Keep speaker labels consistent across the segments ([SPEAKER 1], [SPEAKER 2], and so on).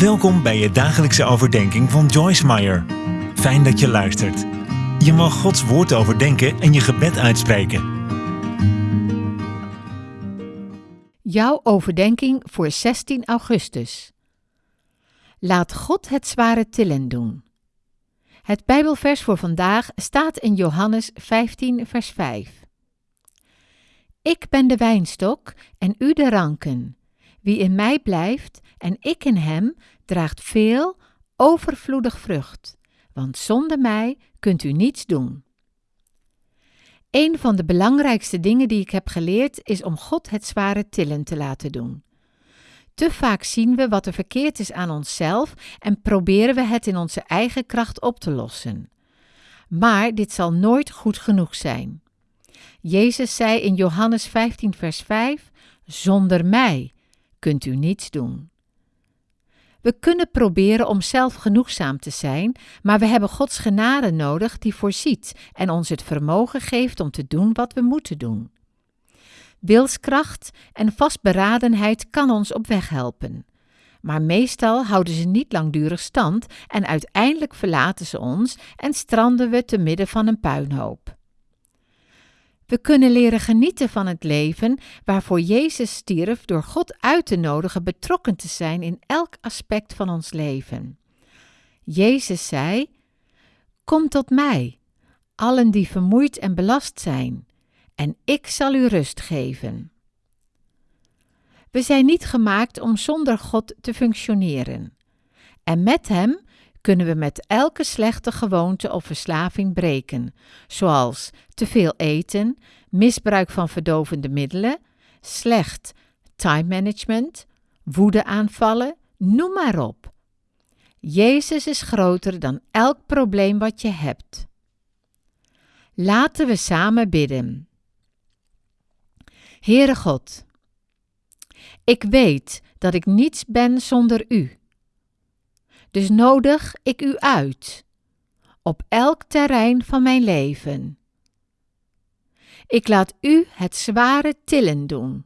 [SPEAKER 1] Welkom bij je dagelijkse overdenking van Joyce Meyer. Fijn dat je luistert. Je mag Gods woord overdenken en je gebed uitspreken.
[SPEAKER 2] Jouw overdenking voor 16 augustus. Laat God het zware tillen doen. Het Bijbelvers voor vandaag staat in Johannes 15, vers 5. Ik ben de wijnstok en u de ranken. Wie in mij blijft en ik in hem, draagt veel, overvloedig vrucht, want zonder mij kunt u niets doen. Een van de belangrijkste dingen die ik heb geleerd is om God het zware tillen te laten doen. Te vaak zien we wat er verkeerd is aan onszelf en proberen we het in onze eigen kracht op te lossen. Maar dit zal nooit goed genoeg zijn. Jezus zei in Johannes 15, vers 5: Zonder mij kunt u niets doen. We kunnen proberen om zelf genoegzaam te zijn, maar we hebben Gods genade nodig die voorziet en ons het vermogen geeft om te doen wat we moeten doen. Wilskracht en vastberadenheid kan ons op weg helpen. Maar meestal houden ze niet langdurig stand en uiteindelijk verlaten ze ons en stranden we te midden van een puinhoop. We kunnen leren genieten van het leven waarvoor Jezus stierf door God uit te nodigen betrokken te zijn in elk aspect van ons leven. Jezus zei: Kom tot mij, allen die vermoeid en belast zijn, en ik zal u rust geven. We zijn niet gemaakt om zonder God te functioneren. En met Hem kunnen we met elke slechte gewoonte of verslaving breken, zoals te veel eten, misbruik van verdovende middelen, slecht time management, woedeaanvallen, noem maar op. Jezus is groter dan elk probleem wat je hebt. Laten we samen bidden. Heere God, ik weet dat ik niets ben zonder U. Dus nodig ik u uit op elk terrein van mijn leven. Ik laat u het zware tillen doen,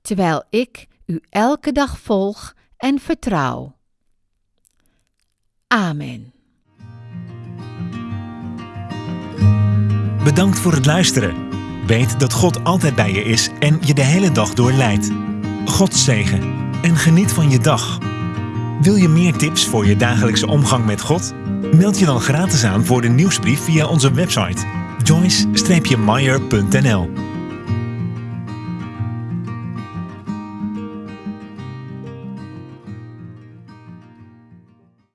[SPEAKER 2] terwijl ik u elke dag volg en vertrouw. Amen.
[SPEAKER 1] Bedankt voor het luisteren. Weet dat God altijd bij je is en je de hele dag door leidt. God zegen en geniet van je dag. Wil je meer tips voor je dagelijkse omgang met God? Meld je dan gratis aan voor de nieuwsbrief via onze website joyce-meyer.nl